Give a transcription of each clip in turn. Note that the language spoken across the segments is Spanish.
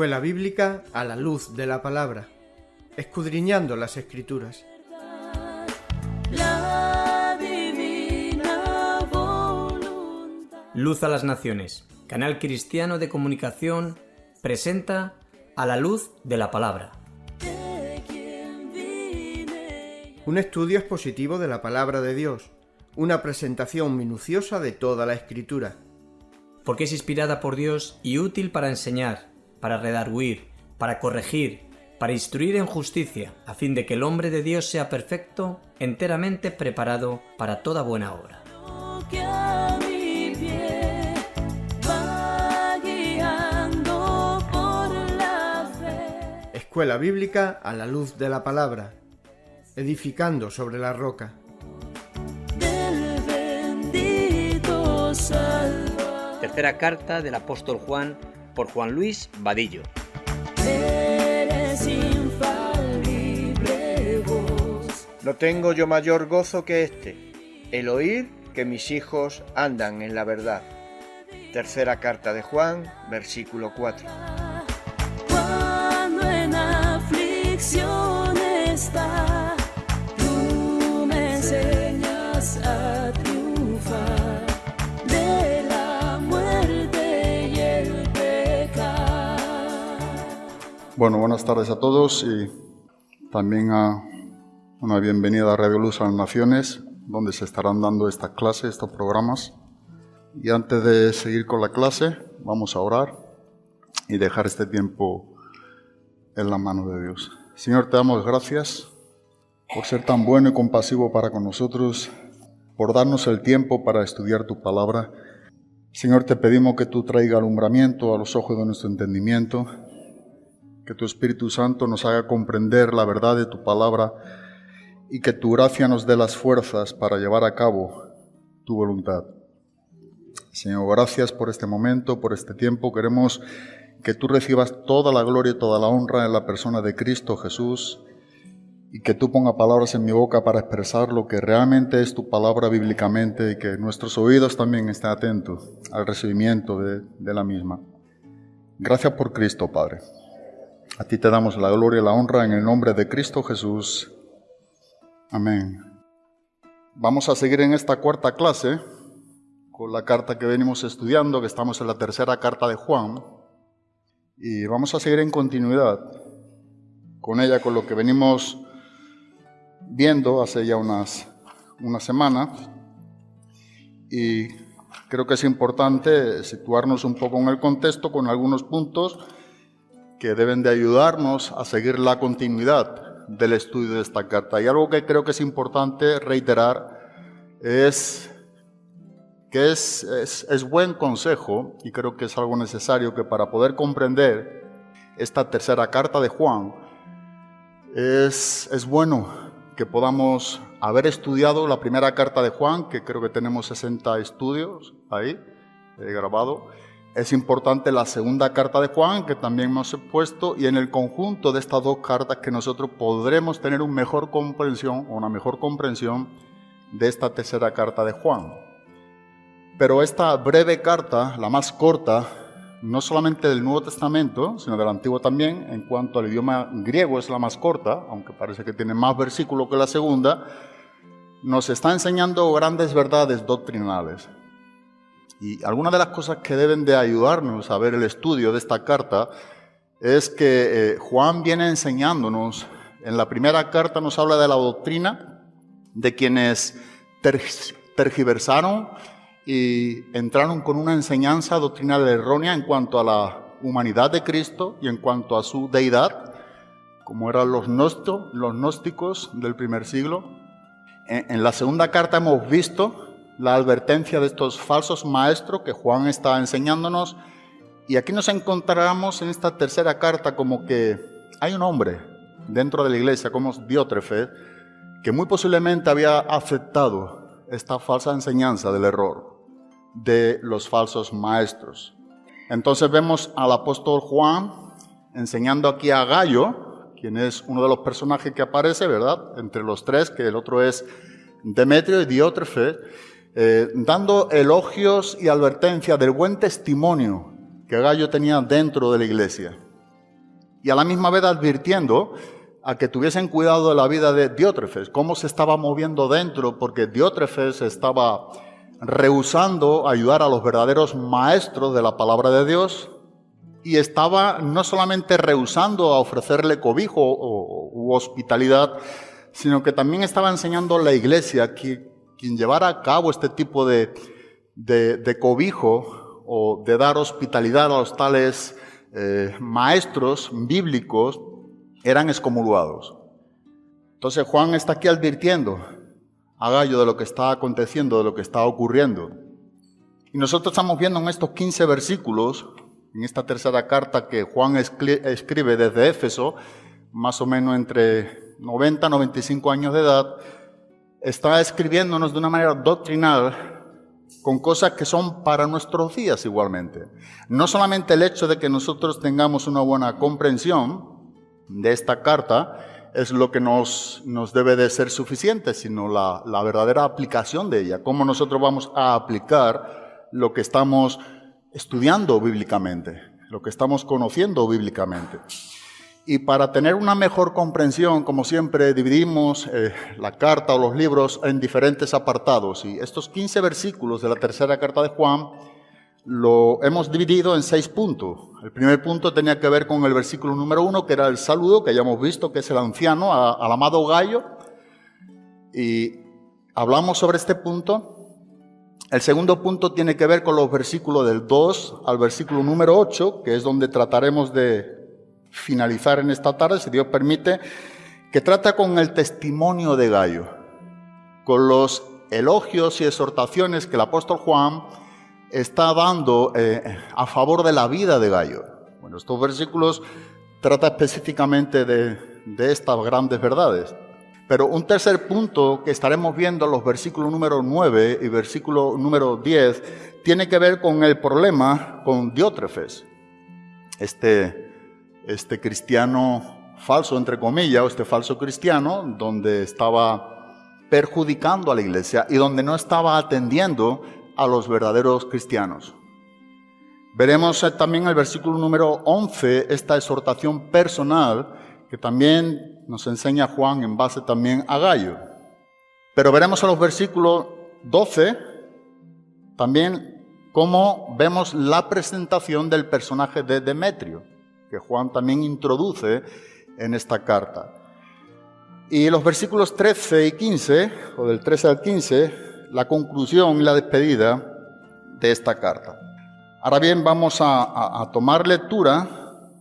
Escuela Bíblica a la luz de la palabra, escudriñando las escrituras. Luz a las Naciones, canal cristiano de comunicación, presenta a la luz de la palabra. Un estudio expositivo de la palabra de Dios, una presentación minuciosa de toda la escritura. Porque es inspirada por Dios y útil para enseñar, para redarguir, para corregir, para instruir en justicia, a fin de que el hombre de Dios sea perfecto, enteramente preparado para toda buena obra. Escuela Bíblica a la luz de la palabra, edificando sobre la roca. del bendito Salvador. Tercera carta del apóstol Juan por Juan Luis Vadillo. No tengo yo mayor gozo que este, el oír que mis hijos andan en la verdad. Tercera carta de Juan, versículo 4. Cuando en aflicción está, Bueno, buenas tardes a todos y también a una bienvenida a Radio Luz a las Naciones, donde se estarán dando estas clases, estos programas. Y antes de seguir con la clase, vamos a orar y dejar este tiempo en la mano de Dios. Señor, te damos gracias por ser tan bueno y compasivo para con nosotros, por darnos el tiempo para estudiar tu palabra. Señor, te pedimos que tú traiga alumbramiento a los ojos de nuestro entendimiento, que tu Espíritu Santo nos haga comprender la verdad de tu palabra y que tu gracia nos dé las fuerzas para llevar a cabo tu voluntad. Señor, gracias por este momento, por este tiempo. Queremos que tú recibas toda la gloria y toda la honra en la persona de Cristo Jesús y que tú ponga palabras en mi boca para expresar lo que realmente es tu palabra bíblicamente y que nuestros oídos también estén atentos al recibimiento de, de la misma. Gracias por Cristo, Padre. A ti te damos la gloria y la honra en el nombre de Cristo Jesús. Amén. Vamos a seguir en esta cuarta clase con la carta que venimos estudiando, que estamos en la tercera carta de Juan. Y vamos a seguir en continuidad con ella, con lo que venimos viendo hace ya unas, unas semanas. Y creo que es importante situarnos un poco en el contexto con algunos puntos que deben de ayudarnos a seguir la continuidad del estudio de esta carta. Y algo que creo que es importante reiterar es que es, es, buen consejo y creo que es algo necesario que para poder comprender esta tercera carta de Juan, es, es bueno que podamos haber estudiado la primera carta de Juan, que creo que tenemos 60 estudios ahí eh, grabado. Es importante la segunda carta de Juan, que también hemos puesto, y en el conjunto de estas dos cartas que nosotros podremos tener una mejor comprensión, o una mejor comprensión de esta tercera carta de Juan. Pero esta breve carta, la más corta, no solamente del Nuevo Testamento, sino del Antiguo también, en cuanto al idioma griego es la más corta, aunque parece que tiene más versículos que la segunda, nos está enseñando grandes verdades doctrinales. Y algunas de las cosas que deben de ayudarnos a ver el estudio de esta carta es que eh, Juan viene enseñándonos, en la primera carta nos habla de la doctrina, de quienes ter tergiversaron y entraron con una enseñanza doctrinal errónea en cuanto a la humanidad de Cristo y en cuanto a su deidad, como eran los, gnósticos del primer siglo. En, en la segunda carta hemos visto la advertencia de estos falsos maestros que Juan está enseñándonos y aquí nos encontramos en esta tercera carta como que hay un hombre dentro de la iglesia como Diótrefe que muy posiblemente había aceptado esta falsa enseñanza del error de los falsos maestros. Entonces vemos al apóstol Juan enseñando aquí a Gallo, quien es uno de los personajes que aparece, ¿verdad? Entre los tres, que el otro es Demetrio y Diótrefe, eh, dando elogios y advertencia del buen testimonio que Gallo tenía dentro de la iglesia. y a la misma vez advirtiendo a que tuviesen cuidado de la vida de Diótrefes, cómo se estaba moviendo dentro, porque Diótrefes estaba rehusando ayudar a los verdaderos maestros de la palabra de Dios y estaba no solamente rehusando a ofrecerle cobijo u hospitalidad, sino que también estaba enseñando a la iglesia que quien llevara a cabo este tipo de, de, cobijo o de dar hospitalidad a los tales eh, maestros bíblicos eran excomulgados. Entonces Juan está aquí advirtiendo a Gallo de lo que está aconteciendo, de lo que está ocurriendo. Y nosotros estamos viendo en estos 15 versículos, en esta tercera carta que Juan escribe desde Éfeso, más o menos entre 90 y 95 años de edad, está escribiéndonos de una manera doctrinal con cosas que son para nuestros días igualmente. No solamente el hecho de que nosotros tengamos una buena comprensión de esta carta, es lo que nos, nos debe de ser suficiente, sino la, la verdadera aplicación de ella, cómo nosotros vamos a aplicar lo que estamos estudiando bíblicamente, lo que estamos conociendo bíblicamente. Y para tener una mejor comprensión, como siempre, dividimos eh, la carta o los libros en diferentes apartados. Y estos 15 versículos de la tercera carta de Juan lo hemos dividido en seis puntos. El primer punto tenía que ver con el versículo número uno, que era el saludo, que ya hemos visto, que es el anciano, al amado Gallo. Y hablamos sobre este punto. El segundo punto tiene que ver con los versículos del 2 al versículo número 8, que es donde trataremos de finalizar en esta tarde, si Dios permite, que trata con el testimonio de Gallo, con los elogios y exhortaciones que el apóstol Juan está dando eh, a favor de la vida de Gallo. Bueno, estos versículos trata específicamente de, estas grandes verdades. Pero un tercer punto que estaremos viendo en los versículos número 9 y versículo número 10 tiene que ver con el problema con Diótrefes, este, este cristiano falso, entre comillas, o este falso cristiano, donde estaba perjudicando a la iglesia y donde no estaba atendiendo a los verdaderos cristianos. Veremos también el versículo número 11 esta exhortación personal que también nos enseña Juan en base también a Gallo. Pero veremos en los versículos 12 también cómo vemos la presentación del personaje de Demetrio, que Juan también introduce en esta carta. Y los versículos 13 y 15, o del 13 al 15, la conclusión y la despedida de esta carta. Ahora bien, vamos a, tomar lectura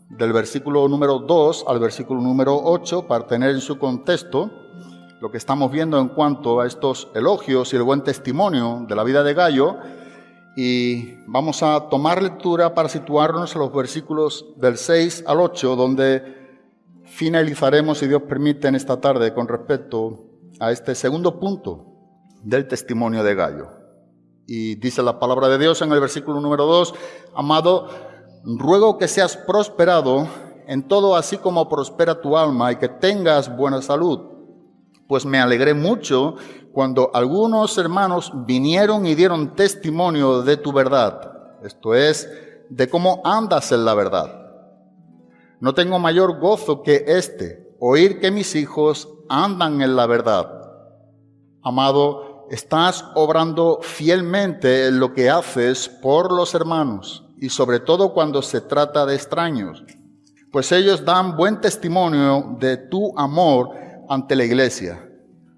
del versículo número 2 al versículo número 8 para tener en su contexto lo que estamos viendo en cuanto a estos elogios y el buen testimonio de la vida de Gallo. Y vamos a tomar lectura para situarnos en los versículos del 6 al 8, donde finalizaremos, si Dios permite, en esta tarde con respecto a este segundo punto del testimonio de Gallo. Y dice la palabra de Dios en el versículo número 2, amado, ruego que seas prosperado en todo así como prospera tu alma y que tengas buena salud. Pues me alegré mucho cuando algunos hermanos vinieron y dieron testimonio de tu verdad, esto es, de cómo andas en la verdad. No tengo mayor gozo que este, oír que mis hijos andan en la verdad. Amado, estás obrando fielmente en lo que haces por los hermanos y sobre todo cuando se trata de extraños, pues ellos dan buen testimonio de tu amor ante la iglesia.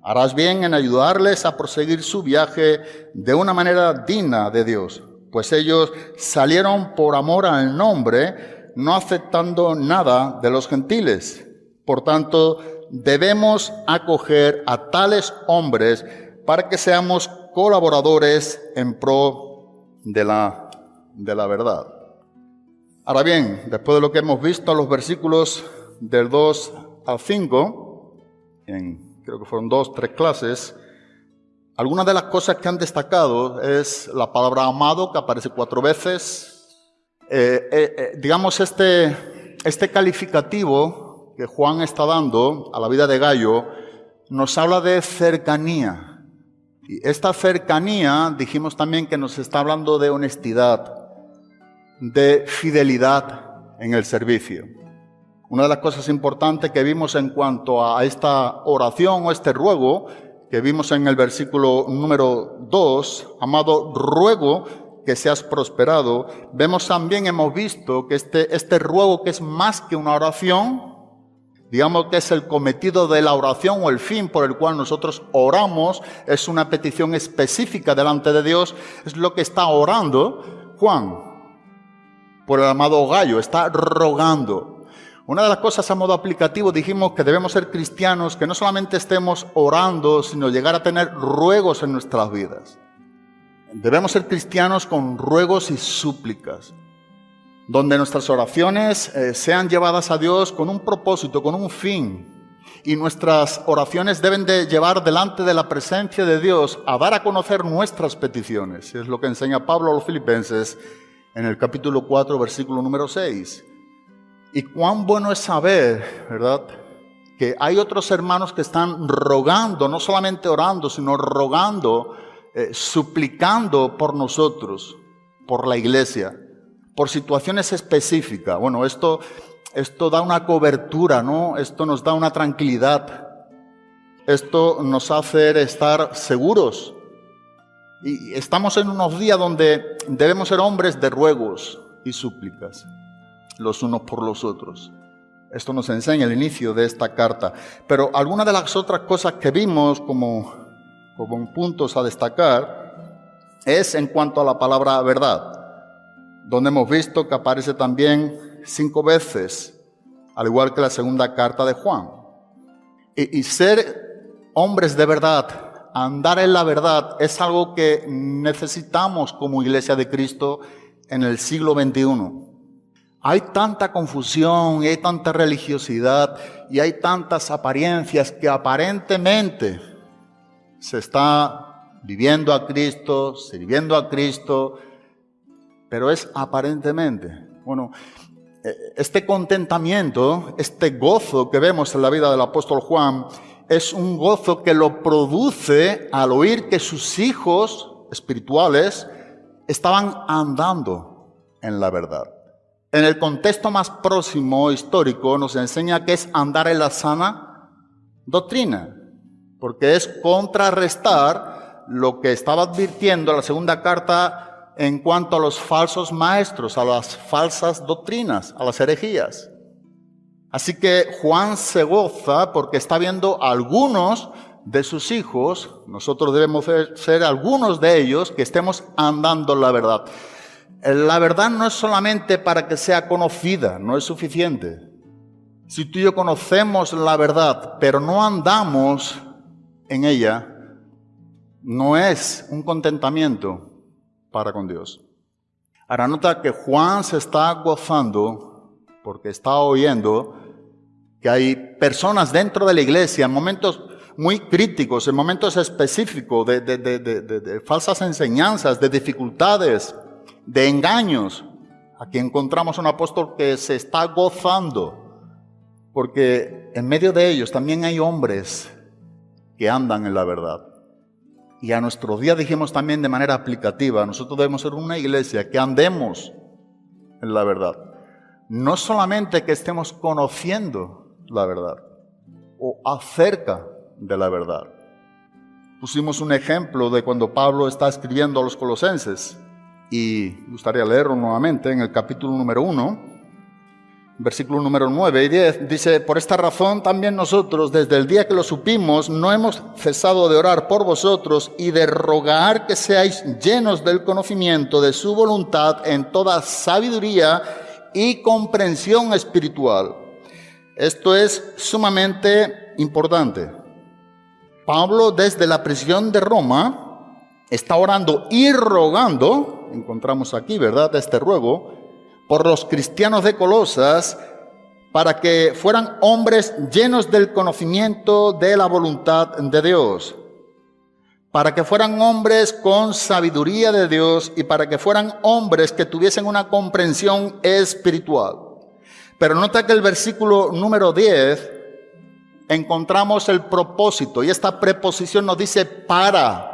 Harás bien en ayudarles a proseguir su viaje de una manera digna de Dios, pues ellos salieron por amor al nombre, no aceptando nada de los gentiles. Por tanto, debemos acoger a tales hombres para que seamos colaboradores en pro de la, de la verdad. Ahora bien, después de lo que hemos visto, los versículos del 2 al 5, en, creo que fueron dos, tres clases, algunas de las cosas que han destacado es la palabra amado, que aparece cuatro veces. Eh, eh, eh, digamos, este, este calificativo que Juan está dando a la vida de Gallo nos habla de cercanía, y esta cercanía, dijimos también que nos está hablando de honestidad, de fidelidad en el servicio. Una de las cosas importantes que vimos en cuanto a esta oración o este ruego, que vimos en el versículo número 2, amado, ruego que seas prosperado, vemos también, hemos visto que este, este ruego que es más que una oración, digamos que es el cometido de la oración o el fin por el cual nosotros oramos, es una petición específica delante de Dios, es lo que está orando Juan por el amado Gallo, está rogando. Una de las cosas a modo aplicativo dijimos que debemos ser cristianos, que no solamente estemos orando, sino llegar a tener ruegos en nuestras vidas. Debemos ser cristianos con ruegos y súplicas, donde nuestras oraciones eh, sean llevadas a Dios con un propósito, con un fin. Y nuestras oraciones deben de llevar delante de la presencia de Dios a dar a conocer nuestras peticiones. Es lo que enseña Pablo a los filipenses en el capítulo 4, versículo número 6. Y cuán bueno es saber, ¿verdad? Que hay otros hermanos que están rogando, no solamente orando, sino rogando, eh, suplicando por nosotros, por la iglesia, por situaciones específicas. Bueno, esto, esto da una cobertura, ¿no? Esto nos da una tranquilidad. Esto nos hace estar seguros. Y estamos en unos días donde debemos ser hombres de ruegos y súplicas los unos por los otros. Esto nos enseña el inicio de esta carta. Pero algunas de las otras cosas que vimos como, como puntos a destacar es en cuanto a la palabra verdad, donde hemos visto que aparece también cinco veces, al igual que la segunda carta de Juan. Y, y ser hombres de verdad, andar en la verdad, es algo que necesitamos como iglesia de Cristo en el siglo XXI. Hay tanta confusión hay tanta religiosidad y hay tantas apariencias que aparentemente se está viviendo a Cristo, sirviendo a Cristo, pero es aparentemente. Bueno, eh, este contentamiento, este gozo que vemos en la vida del apóstol Juan, es un gozo que lo produce al oír que sus hijos espirituales estaban andando en la verdad en el contexto más próximo histórico nos enseña que es andar en la sana doctrina, porque es contrarrestar lo que estaba advirtiendo la segunda carta en cuanto a los falsos maestros, a las falsas doctrinas, a las herejías. Así que Juan se goza porque está viendo algunos de sus hijos, nosotros debemos ser algunos de ellos que estemos andando en la verdad. La verdad no es solamente para que sea conocida, no es suficiente. Si tú y yo conocemos la verdad, pero no andamos en ella, no es un contentamiento para con Dios. Ahora nota que Juan se está gozando porque está oyendo que hay personas dentro de la iglesia en momentos muy críticos, en momentos específicos de, de falsas enseñanzas, de dificultades, de engaños. Aquí encontramos un apóstol que se está gozando, porque en medio de ellos también hay hombres que andan en la verdad. Y a nuestro día dijimos también de manera aplicativa, nosotros debemos ser una iglesia que andemos en la verdad. No solamente que estemos conociendo la verdad o acerca de la verdad. Pusimos un ejemplo de cuando Pablo está escribiendo a los colosenses y gustaría leerlo nuevamente en el capítulo número 1, versículo número 9 y 10, dice, por esta razón también nosotros, desde el día que lo supimos, no hemos cesado de orar por vosotros y de rogar que seáis llenos del conocimiento de su voluntad en toda sabiduría y comprensión espiritual. Esto es sumamente importante. Pablo desde la prisión de Roma está orando y rogando encontramos aquí, ¿verdad? Este ruego, por los cristianos de Colosas, para que fueran hombres llenos del conocimiento de la voluntad de Dios, para que fueran hombres con sabiduría de Dios y para que fueran hombres que tuviesen una comprensión espiritual. Pero nota que el versículo número 10 encontramos el propósito y esta preposición nos dice para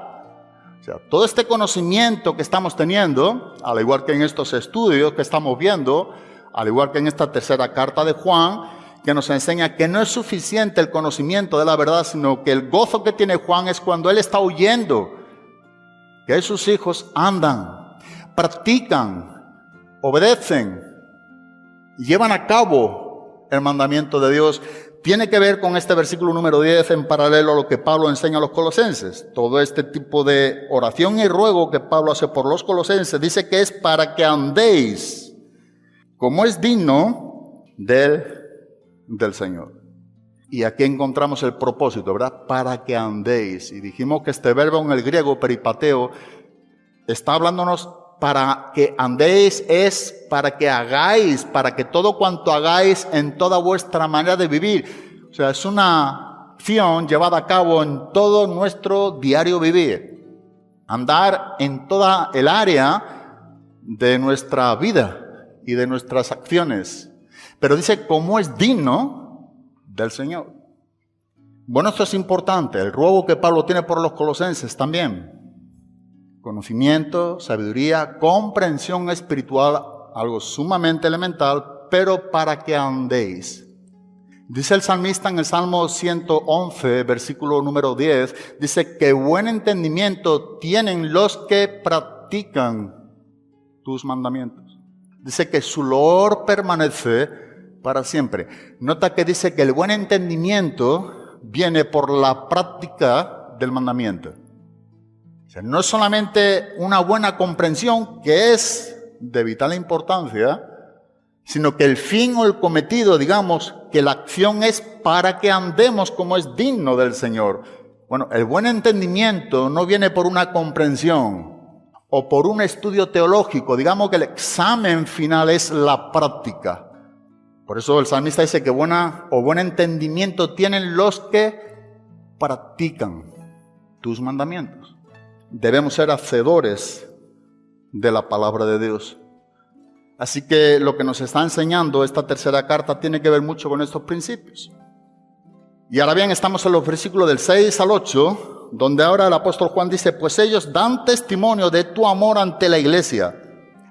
todo este conocimiento que estamos teniendo, al igual que en estos estudios que estamos viendo, al igual que en esta tercera carta de Juan, que nos enseña que no es suficiente el conocimiento de la verdad, sino que el gozo que tiene Juan es cuando él está huyendo, que sus hijos andan, practican, obedecen, llevan a cabo el mandamiento de Dios tiene que ver con este versículo número 10 en paralelo a lo que Pablo enseña a los colosenses. Todo este tipo de oración y ruego que Pablo hace por los colosenses dice que es para que andéis como es digno del, del Señor. Y aquí encontramos el propósito, ¿verdad? Para que andéis. Y dijimos que este verbo en el griego, peripateo, está hablándonos para que andéis es para que hagáis, para que todo cuanto hagáis en toda vuestra manera de vivir. O sea, es una acción llevada a cabo en todo nuestro diario vivir. Andar en toda el área de nuestra vida y de nuestras acciones. Pero dice, cómo es digno del Señor. Bueno, esto es importante. El ruego que Pablo tiene por los colosenses también conocimiento, sabiduría, comprensión espiritual, algo sumamente elemental, pero para que andéis. Dice el salmista en el Salmo 111, versículo número 10, dice que buen entendimiento tienen los que practican tus mandamientos. Dice que su loor permanece para siempre. Nota que dice que el buen entendimiento viene por la práctica del mandamiento no es solamente una buena comprensión, que es de vital importancia, sino que el fin o el cometido, digamos, que la acción es para que andemos como es digno del Señor. Bueno, el buen entendimiento no viene por una comprensión o por un estudio teológico, digamos que el examen final es la práctica. Por eso el salmista dice que buena o buen entendimiento tienen los que practican tus mandamientos debemos ser hacedores de la palabra de Dios. Así que lo que nos está enseñando esta tercera carta tiene que ver mucho con estos principios. Y ahora bien, estamos en los versículos del 6 al 8, donde ahora el apóstol Juan dice, pues ellos dan testimonio de tu amor ante la iglesia.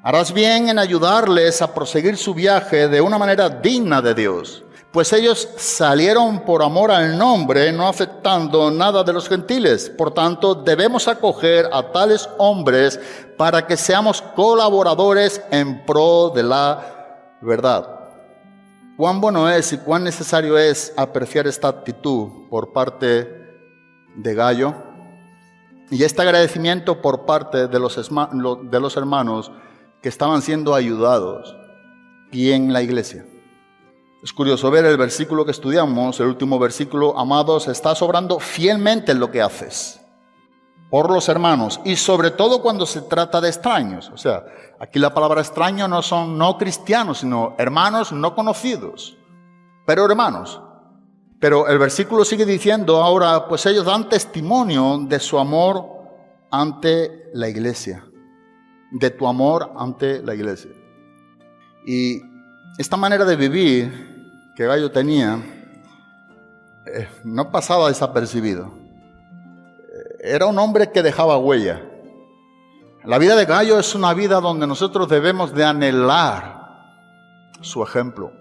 Harás bien en ayudarles a proseguir su viaje de una manera digna de Dios pues ellos salieron por amor al nombre, no aceptando nada de los gentiles. Por tanto, debemos acoger a tales hombres para que seamos colaboradores en pro de la verdad. Cuán bueno es y cuán necesario es apreciar esta actitud por parte de Gallo y este agradecimiento por parte de los, de los hermanos que estaban siendo ayudados y en la iglesia. Es curioso ver el versículo que estudiamos, el último versículo, amados, estás obrando fielmente en lo que haces por los hermanos y sobre todo cuando se trata de extraños. O sea, aquí la palabra extraño no son no cristianos, sino hermanos no conocidos, pero hermanos. Pero el versículo sigue diciendo ahora, pues ellos dan testimonio de su amor ante la iglesia, de tu amor ante la iglesia. Y esta manera de vivir que Gallo tenía eh, no pasaba desapercibido. Eh, era un hombre que dejaba huella. La vida de Gallo es una vida donde nosotros debemos de anhelar su ejemplo,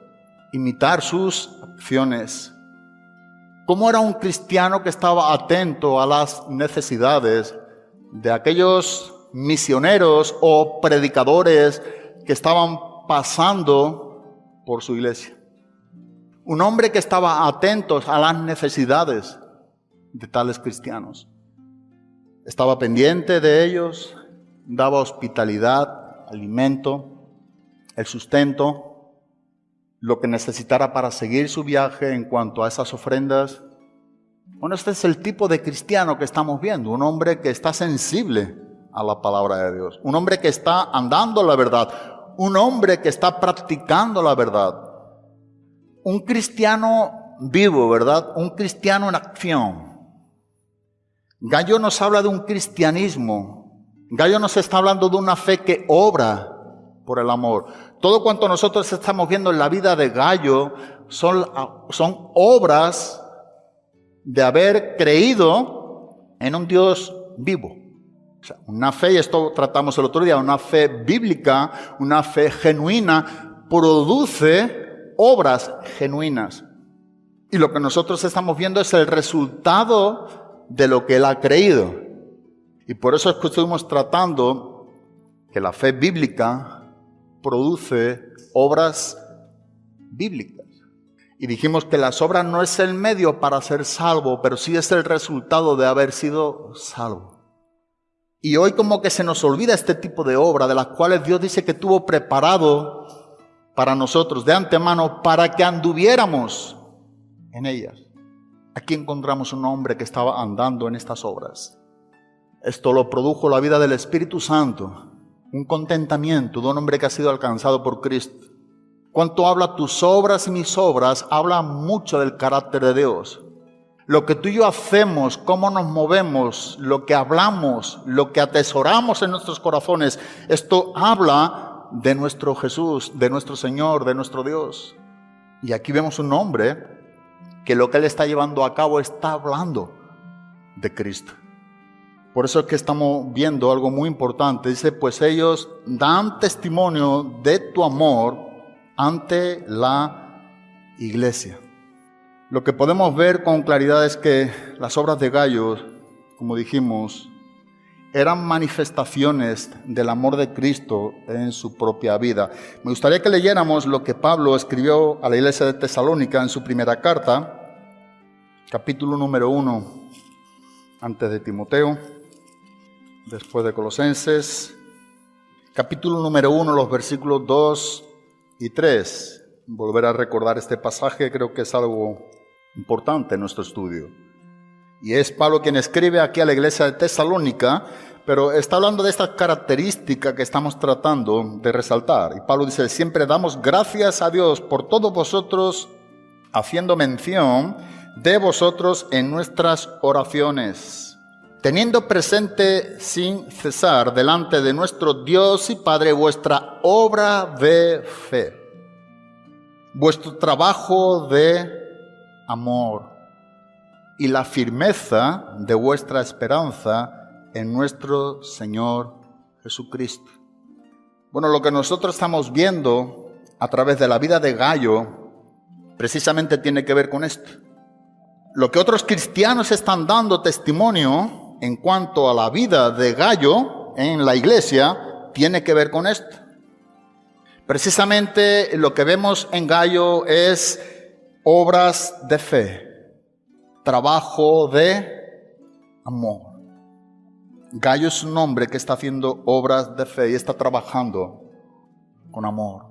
imitar sus acciones. ¿Cómo era un cristiano que estaba atento a las necesidades de aquellos misioneros o predicadores que estaban pasando por su iglesia? Un hombre que estaba atento a las necesidades de tales cristianos. Estaba pendiente de ellos, daba hospitalidad, alimento, el sustento, lo que necesitara para seguir su viaje en cuanto a esas ofrendas. Bueno, este es el tipo de cristiano que estamos viendo, un hombre que está sensible a la palabra de Dios, un hombre que está andando la verdad, un hombre que está practicando la verdad, un cristiano vivo, ¿verdad? Un cristiano en acción. Gallo nos habla de un cristianismo. Gallo nos está hablando de una fe que obra por el amor. Todo cuanto nosotros estamos viendo en la vida de Gallo son, obras de haber creído en un Dios vivo. una fe, y esto tratamos el otro día, una fe bíblica, una fe genuina, produce obras genuinas. Y lo que nosotros estamos viendo es el resultado de lo que él ha creído. Y por eso es que estuvimos tratando que la fe bíblica produce obras bíblicas. Y dijimos que las obras no es el medio para ser salvo, pero sí es el resultado de haber sido salvo. Y hoy como que se nos olvida este tipo de obra de las cuales Dios dice que tuvo preparado para nosotros de antemano para que anduviéramos en ellas. Aquí encontramos un hombre que estaba andando en estas obras. Esto lo produjo la vida del Espíritu Santo, un contentamiento de un hombre que ha sido alcanzado por Cristo. Cuanto habla tus obras y mis obras, habla mucho del carácter de Dios. Lo que tú y yo hacemos, cómo nos movemos, lo que hablamos, lo que atesoramos en nuestros corazones, esto habla de nuestro Jesús, de nuestro Señor, de nuestro Dios. Y aquí vemos un hombre que lo que él está llevando a cabo está hablando de Cristo. Por eso es que estamos viendo algo muy importante. Dice, pues ellos dan testimonio de tu amor ante la iglesia. Lo que podemos ver con claridad es que las obras de Gallo, como dijimos, eran manifestaciones del amor de Cristo en su propia vida. Me gustaría que leyéramos lo que Pablo escribió a la iglesia de Tesalónica en su primera carta, capítulo número uno, antes de Timoteo, después de Colosenses, capítulo número uno, los versículos 2 y 3. Volver a recordar este pasaje creo que es algo importante en nuestro estudio. Y es Pablo quien escribe aquí a la iglesia de Tesalónica, pero está hablando de esta característica que estamos tratando de resaltar. Y Pablo dice, siempre damos gracias a Dios por todos vosotros, haciendo mención de vosotros en nuestras oraciones, teniendo presente sin cesar delante de nuestro Dios y Padre vuestra obra de fe, vuestro trabajo de amor y la firmeza de vuestra esperanza en nuestro Señor Jesucristo. Bueno, lo que nosotros estamos viendo a través de la vida de Gallo precisamente tiene que ver con esto. Lo que otros cristianos están dando testimonio en cuanto a la vida de Gallo en la iglesia tiene que ver con esto. Precisamente lo que vemos en Gallo es obras de fe, trabajo de amor. Gallo es un hombre que está haciendo obras de fe y está trabajando con amor.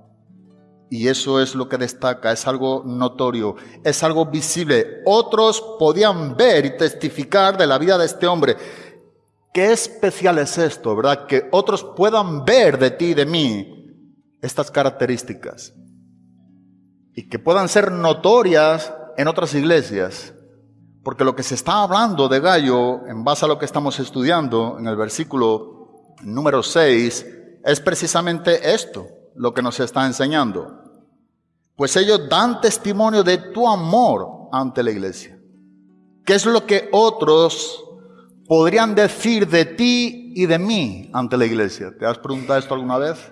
Y eso es lo que destaca, es algo notorio, es algo visible. Otros podían ver y testificar de la vida de este hombre. Qué especial es esto, ¿verdad? Que otros puedan ver de ti y de mí estas características y que puedan ser notorias en otras iglesias. Porque lo que se está hablando de Gallo, en base a lo que estamos estudiando en el versículo número 6, es precisamente esto, lo que nos está enseñando. Pues ellos dan testimonio de tu amor ante la iglesia. ¿Qué es lo que otros podrían decir de ti y de mí ante la iglesia? ¿Te has preguntado esto alguna vez?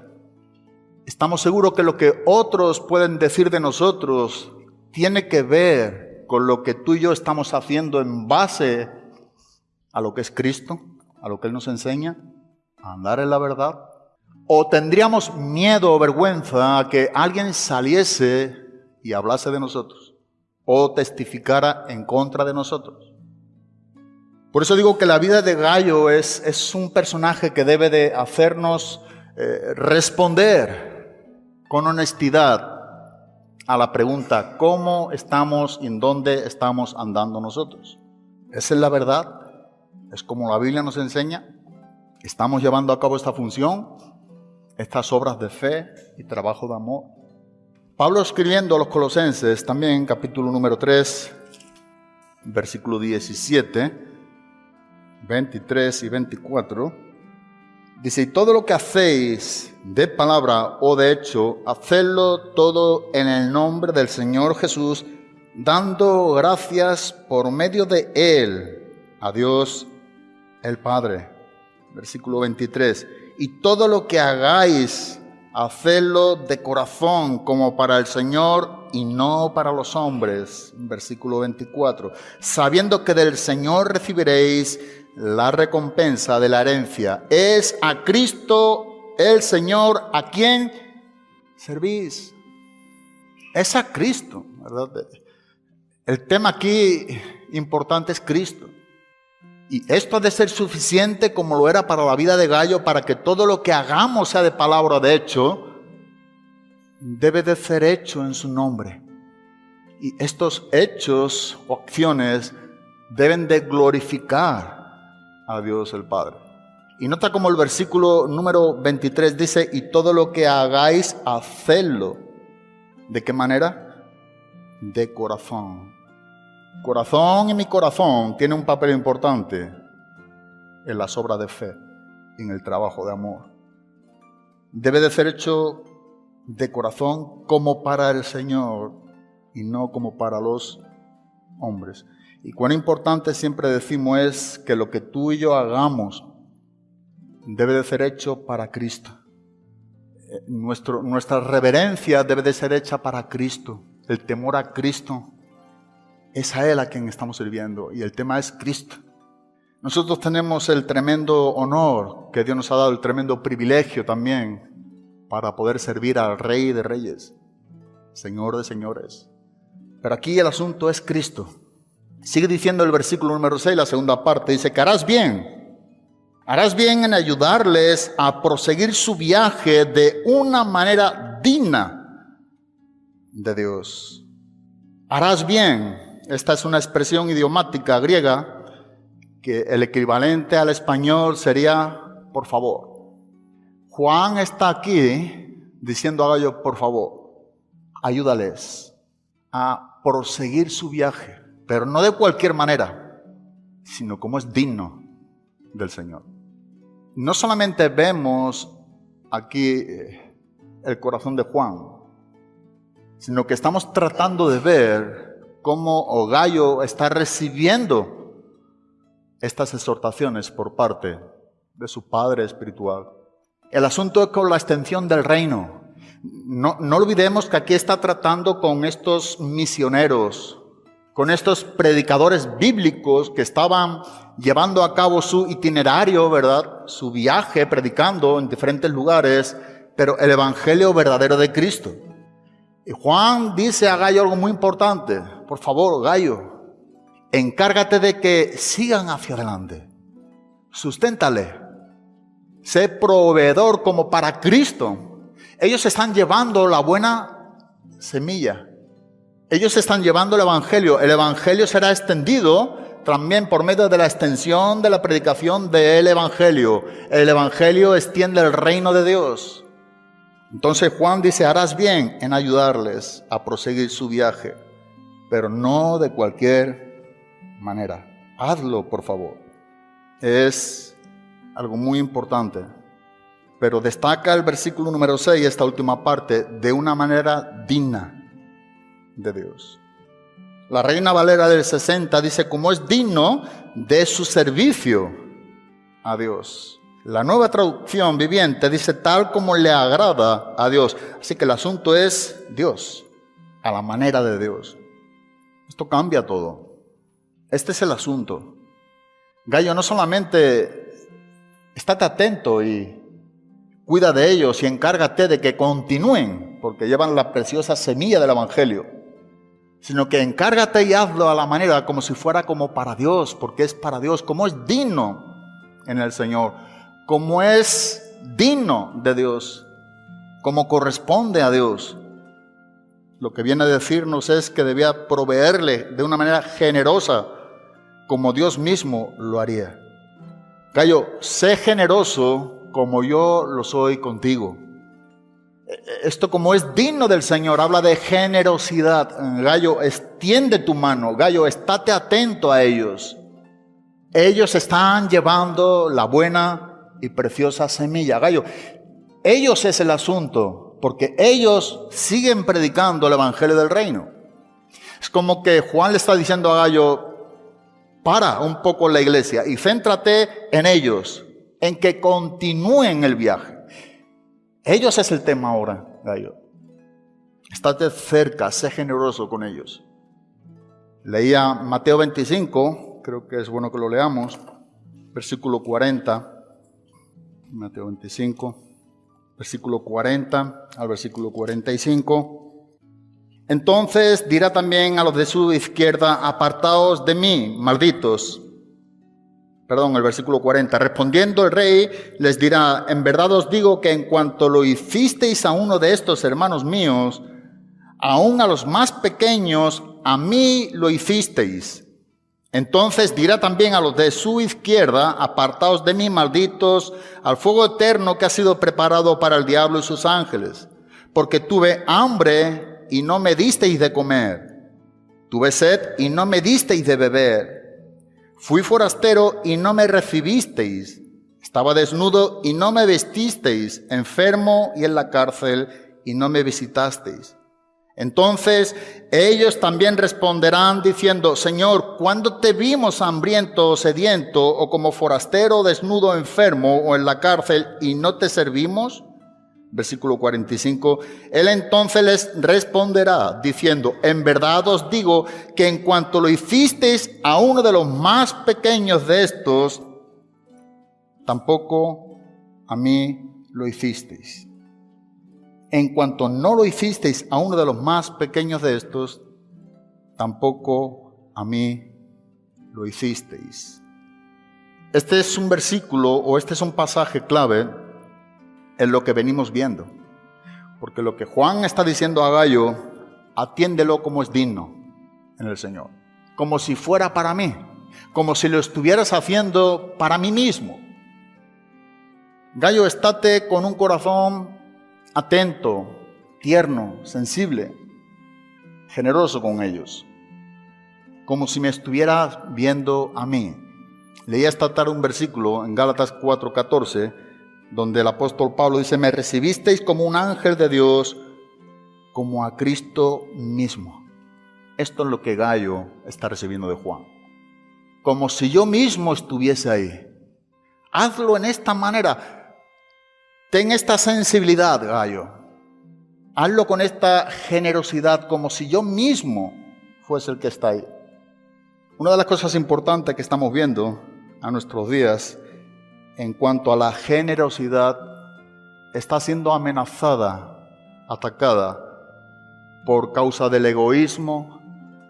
Estamos seguros que lo que otros pueden decir de nosotros tiene que ver con lo que tú y yo estamos haciendo en base a lo que es Cristo, a lo que Él nos enseña, a andar en la verdad. O tendríamos miedo o vergüenza a que alguien saliese y hablase de nosotros o testificara en contra de nosotros. Por eso digo que la vida de Gallo es, es un personaje que debe de hacernos eh, responder con honestidad a la pregunta, ¿cómo estamos y en dónde estamos andando nosotros? Esa es la verdad, es como la Biblia nos enseña. Estamos llevando a cabo esta función, estas obras de fe y trabajo de amor. Pablo escribiendo a los colosenses, también capítulo número 3, versículo 17, 23 y 24, dice, todo lo que hacéis de palabra o de hecho, hacedlo todo en el nombre del Señor Jesús, dando gracias por medio de Él a Dios el Padre. Versículo 23. Y todo lo que hagáis, hacedlo de corazón como para el Señor y no para los hombres. Versículo 24. Sabiendo que del Señor recibiréis la recompensa de la herencia. Es a Cristo el Señor a quien servís. Es a Cristo, ¿verdad? El tema aquí importante es Cristo. Y esto ha de ser suficiente como lo era para la vida de Gallo, para que todo lo que hagamos sea de palabra de hecho, debe de ser hecho en su nombre. Y estos hechos o acciones deben de glorificar a Dios el Padre. Y nota como el versículo número 23 dice, y todo lo que hagáis, hacedlo. ¿De qué manera? De corazón. Corazón y mi corazón tiene un papel importante en las obras de fe, en el trabajo de amor. Debe de ser hecho de corazón como para el Señor y no como para los hombres. Y cuán importante siempre decimos es que lo que tú y yo hagamos debe de ser hecho para Cristo. Eh, nuestro, nuestra reverencia debe de ser hecha para Cristo. El temor a Cristo es a Él a quien estamos sirviendo y el tema es Cristo. Nosotros tenemos el tremendo honor que Dios nos ha dado, el tremendo privilegio también para poder servir al Rey de Reyes, Señor de Señores. Pero aquí el asunto es Cristo. Sigue diciendo el versículo número 6, la segunda parte, dice que harás bien, harás bien en ayudarles a proseguir su viaje de una manera digna de Dios. Harás bien, esta es una expresión idiomática griega que el equivalente al español sería por favor. Juan está aquí diciendo a Gallo, por favor, ayúdales a proseguir su viaje, pero no de cualquier manera, sino como es digno del Señor. No solamente vemos aquí eh, el corazón de Juan, sino que estamos tratando de ver cómo Gallo está recibiendo estas exhortaciones por parte de su Padre espiritual. El asunto es con la extensión del reino. No, no olvidemos que aquí está tratando con estos misioneros, con estos predicadores bíblicos que estaban llevando a cabo su itinerario, ¿verdad? Su viaje predicando en diferentes lugares, pero el evangelio verdadero de Cristo. Y Juan dice a Gallo algo muy importante. Por favor, Gallo, encárgate de que sigan hacia adelante. Susténtale. Sé proveedor como para Cristo. Ellos están llevando la buena semilla. Ellos están llevando el Evangelio. El Evangelio será extendido también por medio de la extensión de la predicación del Evangelio. El Evangelio extiende el reino de Dios. Entonces Juan dice, harás bien en ayudarles a proseguir su viaje, pero no de cualquier manera. Hazlo, por favor. Es algo muy importante. Pero destaca el versículo número 6, esta última parte, de una manera digna de Dios. La Reina Valera del 60 dice, como es digno de su servicio a Dios. La nueva traducción viviente dice, tal como le agrada a Dios. Así que el asunto es Dios, a la manera de Dios. Esto cambia todo. Este es el asunto. Gallo no solamente estate atento y cuida de ellos y encárgate de que continúen, porque llevan la preciosa semilla del Evangelio, sino que encárgate y hazlo a la manera como si fuera como para Dios, porque es para Dios, como es digno en el Señor, como es digno de Dios, como corresponde a Dios. Lo que viene a decirnos es que debía proveerle de una manera generosa, como Dios mismo lo haría. Gallo, sé generoso como yo lo soy contigo. Esto como es digno del Señor, habla de generosidad. Gallo, extiende tu mano. Gallo, estate atento a ellos. Ellos están llevando la buena y preciosa semilla. Gallo, ellos es el asunto, porque ellos siguen predicando el Evangelio del Reino. Es como que Juan le está diciendo a Gallo, para un poco la iglesia y céntrate en ellos, en que continúen el viaje. Ellos es el tema ahora, Gallo. Estate cerca, sé generoso con ellos. Leía Mateo 25, creo que es bueno que lo leamos, versículo 40. Mateo 25, versículo 40 al versículo 45. Entonces dirá también a los de su izquierda, apartaos de mí, malditos. Perdón, el versículo 40. Respondiendo el rey les dirá, en verdad os digo que en cuanto lo hicisteis a uno de estos hermanos míos, aún a los más pequeños, a mí lo hicisteis. Entonces dirá también a los de su izquierda, apartaos de mí, malditos, al fuego eterno que ha sido preparado para el diablo y sus ángeles, porque tuve hambre y no me disteis de comer, tuve sed y no me disteis de beber, fui forastero y no me recibisteis, estaba desnudo y no me vestisteis, enfermo y en la cárcel y no me visitasteis. Entonces ellos también responderán diciendo, Señor, ¿cuándo te vimos hambriento o sediento o como forastero, desnudo, enfermo o en la cárcel y no te servimos? Versículo 45. Él entonces les responderá diciendo, en verdad os digo que en cuanto lo hicisteis a uno de los más pequeños de estos, tampoco a mí lo hicisteis en cuanto no lo hicisteis a uno de los más pequeños de estos, tampoco a mí lo hicisteis. Este es un versículo o este es un pasaje clave en lo que venimos viendo. Porque lo que Juan está diciendo a Gallo, atiéndelo como es digno en el Señor. Como si fuera para mí. Como si lo estuvieras haciendo para mí mismo. Gallo, estate con un corazón atento, tierno, sensible, generoso con ellos, como si me estuviera viendo a mí. Leía esta tarde un versículo en Gálatas 4:14, donde el apóstol Pablo dice, me recibisteis como un ángel de Dios, como a Cristo mismo. Esto es lo que Gallo está recibiendo de Juan. Como si yo mismo estuviese ahí. Hazlo en esta manera. Ten esta sensibilidad, gallo. Hazlo con esta generosidad, como si yo mismo fuese el que está ahí. Una de las cosas importantes que estamos viendo a nuestros días en cuanto a la generosidad está siendo amenazada, atacada por causa del egoísmo,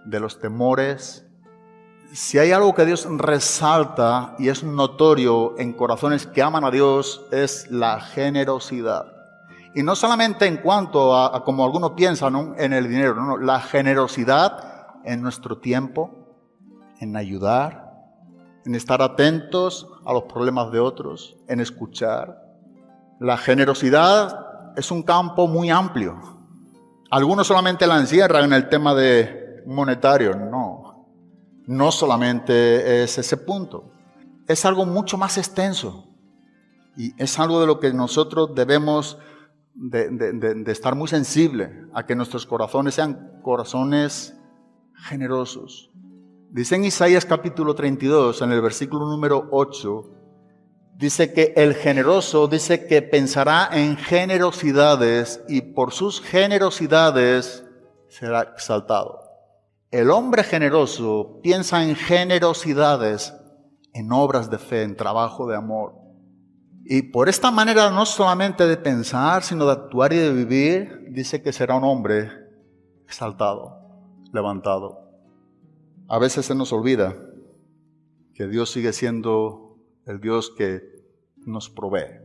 de los temores, si hay algo que Dios resalta y es notorio en corazones que aman a Dios, es la generosidad. Y no solamente en cuanto a, como algunos piensan en el dinero, la generosidad en nuestro tiempo, en ayudar, en estar atentos a los problemas de otros, en escuchar. La generosidad es un campo muy amplio. Algunos solamente la encierran en el tema de monetario, no no solamente es ese punto, es algo mucho más extenso y es algo de lo que nosotros debemos de, estar muy sensibles a que nuestros corazones sean corazones generosos. Dice en Isaías capítulo 32, en el versículo número 8, dice que el generoso dice que pensará en generosidades y por sus generosidades será exaltado. El hombre generoso piensa en generosidades, en obras de fe, en trabajo de amor. Y por esta manera no solamente de pensar, sino de actuar y de vivir, dice que será un hombre exaltado, levantado. A veces se nos olvida que Dios sigue siendo el Dios que nos provee.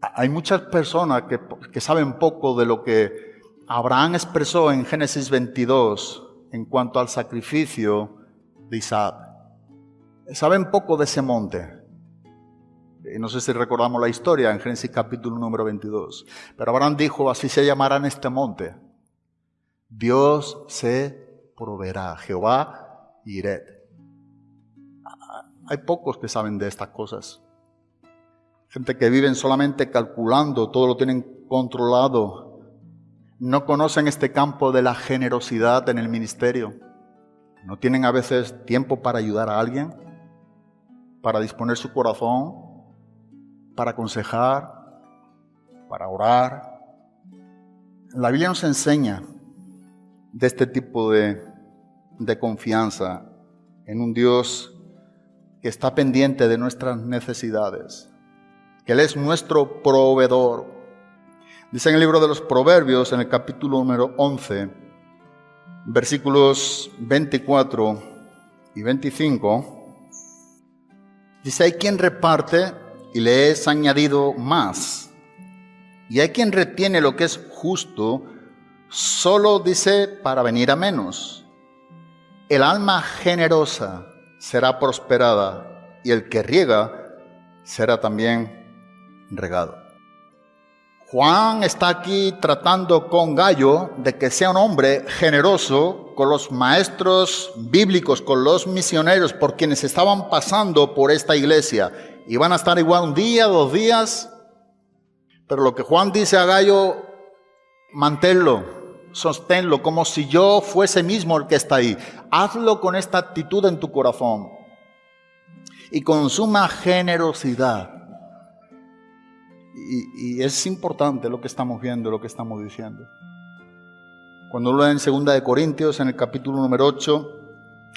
Hay muchas personas que, que saben poco de lo que Abraham expresó en Génesis 22, en cuanto al sacrificio de Isaac. Saben poco de ese monte. No sé si recordamos la historia en Génesis capítulo número 22. Pero Abraham dijo, así se llamará en este monte. Dios se proveerá, Jehová Iret. Hay pocos que saben de estas cosas. Gente que viven solamente calculando, todo lo tienen controlado, no conocen este campo de la generosidad en el ministerio. No tienen a veces tiempo para ayudar a alguien, para disponer su corazón, para aconsejar, para orar. La Biblia nos enseña de este tipo de, de confianza en un Dios que está pendiente de nuestras necesidades, que Él es nuestro proveedor. Dice en el libro de los Proverbios, en el capítulo número 11, versículos 24 y 25, dice, hay quien reparte y le es añadido más, y hay quien retiene lo que es justo, solo dice para venir a menos. El alma generosa será prosperada y el que riega será también regado. Juan está aquí tratando con Gallo de que sea un hombre generoso con los maestros bíblicos, con los misioneros, por quienes estaban pasando por esta iglesia. Y van a estar igual un día, dos días. Pero lo que Juan dice a Gallo, manténlo, sosténlo, como si yo fuese mismo el que está ahí. Hazlo con esta actitud en tu corazón y con suma generosidad. Y, es importante lo que estamos viendo, lo que estamos diciendo. Cuando lo en segunda de Corintios, en el capítulo número 8,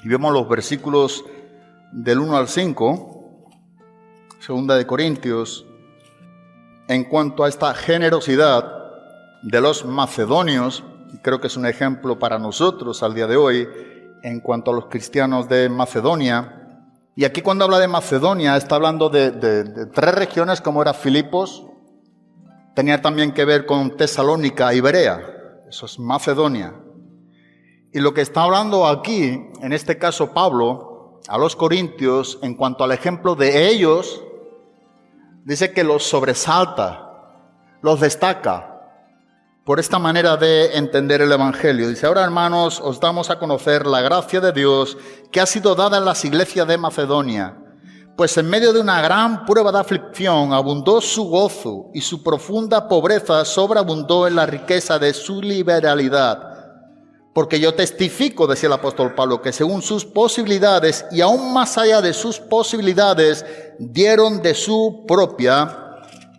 y vemos los versículos del 1 al 5, segunda de Corintios, en cuanto a esta generosidad de los macedonios, creo que es un ejemplo para nosotros al día de hoy, en cuanto a los cristianos de Macedonia, y aquí cuando habla de Macedonia está hablando de, tres regiones como era Filipos, tenía también que ver con Tesalónica y Berea, eso es Macedonia. Y lo que está hablando aquí, en este caso Pablo, a los corintios, en cuanto al ejemplo de ellos, dice que los sobresalta, los destaca por esta manera de entender el Evangelio. Dice, ahora hermanos, os damos a conocer la gracia de Dios que ha sido dada en las iglesias de Macedonia. Pues en medio de una gran prueba de aflicción abundó su gozo y su profunda pobreza sobreabundó en la riqueza de su liberalidad. Porque yo testifico, decía el apóstol Pablo, que según sus posibilidades y aún más allá de sus posibilidades, dieron de su propia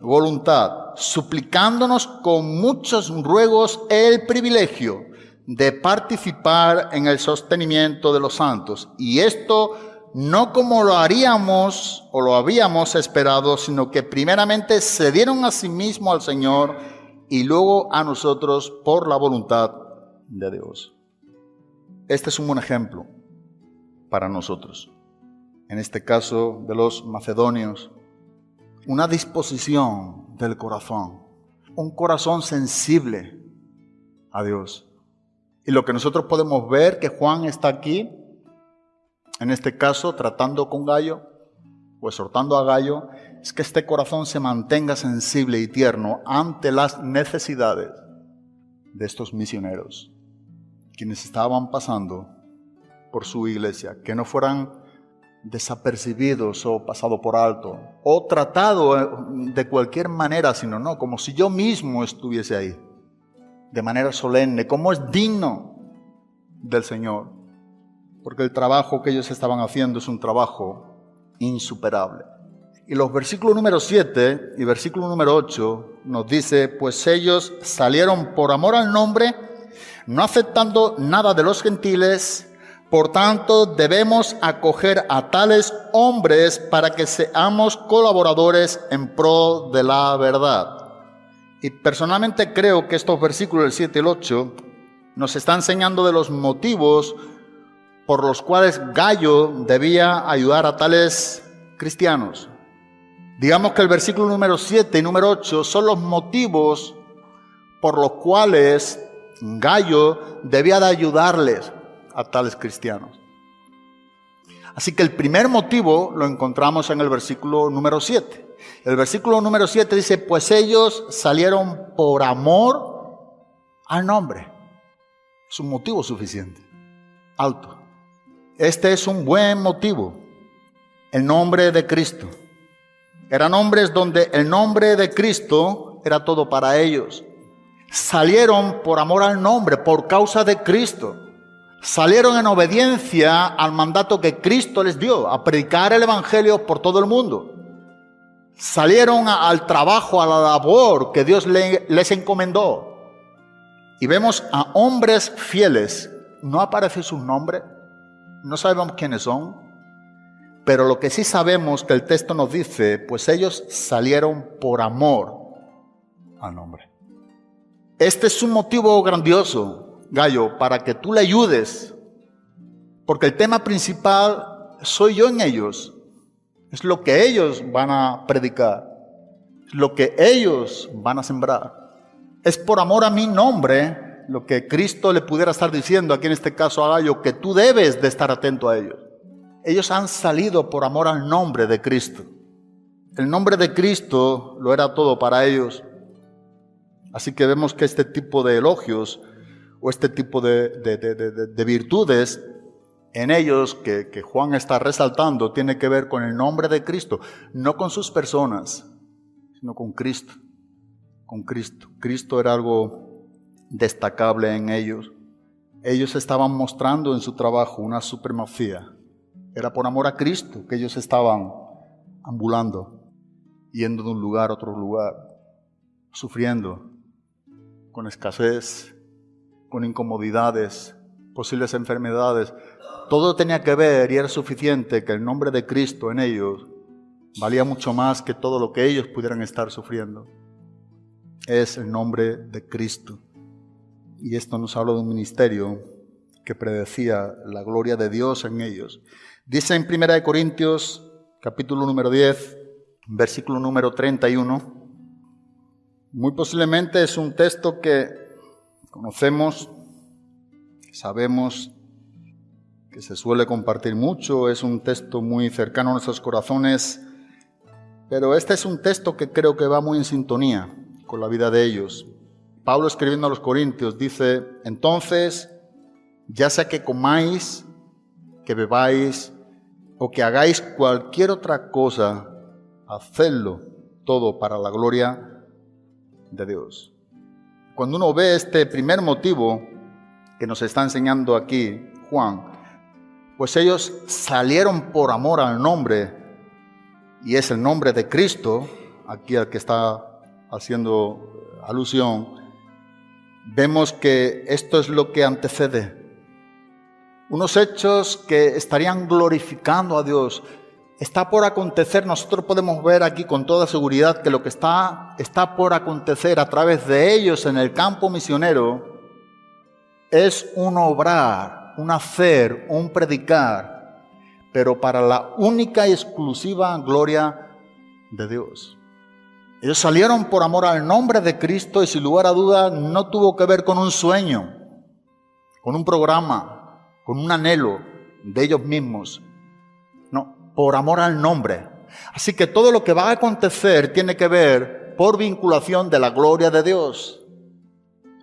voluntad suplicándonos con muchos ruegos el privilegio de participar en el sostenimiento de los santos. Y esto no como lo haríamos o lo habíamos esperado, sino que primeramente se dieron a sí mismo al Señor y luego a nosotros por la voluntad de Dios. Este es un buen ejemplo para nosotros. En este caso de los macedonios, una disposición del corazón, un corazón sensible a Dios. Y lo que nosotros podemos ver que Juan está aquí, en este caso, tratando con Gallo, o exhortando a Gallo, es que este corazón se mantenga sensible y tierno ante las necesidades de estos misioneros, quienes estaban pasando por su iglesia, que no fueran desapercibidos o pasado por alto, o tratado eh, de cualquier manera, sino no, como si yo mismo estuviese ahí, de manera solemne, como es digno del Señor, porque el trabajo que ellos estaban haciendo es un trabajo insuperable. Y los versículos número 7 y versículo número 8 nos dice, pues ellos salieron por amor al nombre, no aceptando nada de los gentiles, por tanto, debemos acoger a tales hombres para que seamos colaboradores en pro de la verdad. Y personalmente creo que estos versículos, el 7 y el 8, nos están enseñando de los motivos por los cuales Gallo debía ayudar a tales cristianos. Digamos que el versículo número 7 y número 8 son los motivos por los cuales Gallo debía de ayudarles a tales cristianos. Así que el primer motivo lo encontramos en el versículo número 7. El versículo número 7 dice, pues ellos salieron por amor al nombre. Es un motivo suficiente, alto. Este es un buen motivo, el nombre de Cristo. Eran hombres donde el nombre de Cristo era todo para ellos. Salieron por amor al nombre, por causa de Cristo salieron en obediencia al mandato que Cristo les dio, a predicar el Evangelio por todo el mundo. Salieron al trabajo, a la labor que Dios les encomendó. Y vemos a hombres fieles. No aparece su nombre, no sabemos quiénes son, pero lo que sí sabemos que el texto nos dice, pues ellos salieron por amor al nombre. Este es un motivo grandioso, Gallo, para que tú le ayudes, porque el tema principal soy yo en ellos, es lo que ellos van a predicar, lo que ellos van a sembrar. Es por amor a mi nombre lo que Cristo le pudiera estar diciendo aquí en este caso a Gallo, que tú debes de estar atento a ellos. Ellos han salido por amor al nombre de Cristo. El nombre de Cristo lo era todo para ellos. Así que vemos que este tipo de elogios o este tipo de, de, virtudes en ellos que, que Juan está resaltando tiene que ver con el nombre de Cristo, no con sus personas, sino con Cristo con Cristo. Cristo era algo destacable en ellos. Ellos estaban mostrando en su trabajo una supremacía. Era por amor a Cristo que ellos estaban ambulando, yendo de un lugar a otro lugar, sufriendo, con escasez, con incomodidades, posibles enfermedades. Todo tenía que ver y era suficiente que el nombre de Cristo en ellos valía mucho más que todo lo que ellos pudieran estar sufriendo es el nombre de Cristo. Y esto nos habla de un ministerio que predecía la gloria de Dios en ellos. Dice en 1 Corintios capítulo número 10, versículo número 31, muy posiblemente es un texto que conocemos, sabemos que se suele compartir mucho, es un texto muy cercano a nuestros corazones, pero este es un texto que creo que va muy en sintonía con la vida de ellos. Pablo escribiendo a los Corintios dice, entonces, ya sea que comáis, que bebáis o que hagáis cualquier otra cosa, hacedlo todo para la gloria de Dios. Cuando uno ve este primer motivo que nos está enseñando aquí Juan, pues ellos salieron por amor al nombre, y es el nombre de Cristo, aquí al que está haciendo alusión, vemos que esto es lo que antecede. Unos hechos que estarían glorificando a Dios. Está por acontecer, nosotros podemos ver aquí con toda seguridad que lo que está, está por acontecer a través de ellos en el campo misionero es un obrar, un hacer, un predicar, pero para la única y exclusiva gloria de Dios. Ellos salieron por amor al nombre de Cristo y sin lugar a duda no tuvo que ver con un sueño, con un programa, con un anhelo de ellos mismos. Por amor al nombre. Así que todo lo que va a acontecer tiene que ver por vinculación de la gloria de Dios.